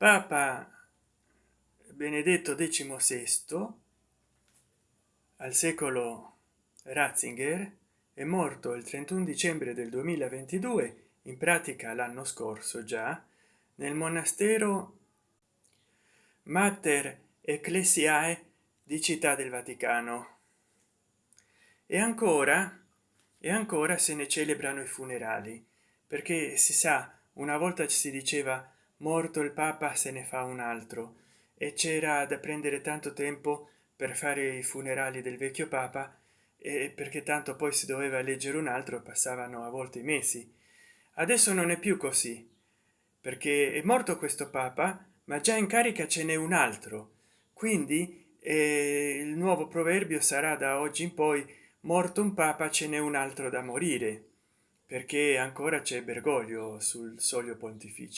papa benedetto XVI al secolo Ratzinger è morto il 31 dicembre del 2022 in pratica l'anno scorso già nel monastero mater ecclesiae di città del vaticano. E ancora e ancora se ne celebrano i funerali perché si sa una volta si diceva morto il papa se ne fa un altro. E c'era da prendere tanto tempo per fare i funerali del vecchio papa e perché tanto poi si doveva leggere un altro passavano a volte mesi. Adesso non è più così perché è morto questo papa ma già in carica ce n'è un altro. Quindi eh, il nuovo proverbio sarà da oggi in poi morto un papa ce n'è un altro da morire perché ancora c'è bergoglio sul soglio pontificio